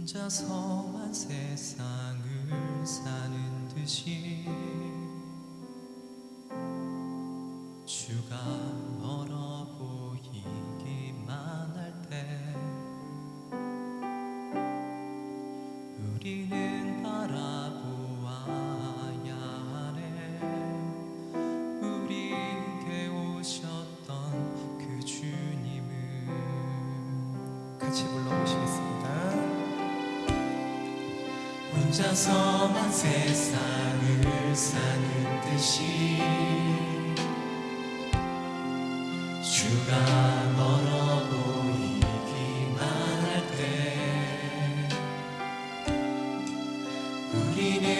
혼자서만 세상을 혼자서만 세상을 사는 듯이 주가 멀어 보이기만 할 때 우리는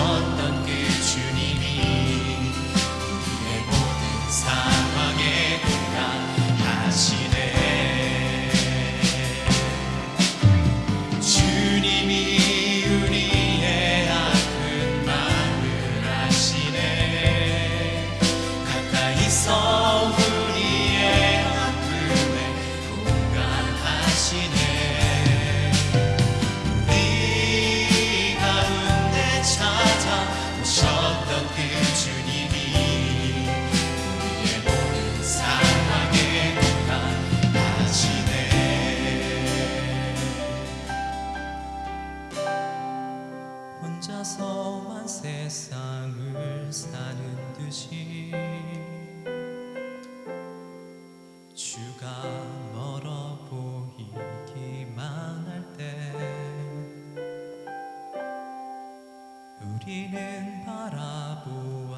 on 험한 세상을 사는 듯이 주가 멀어 보이기만 할 때 우리는 바라보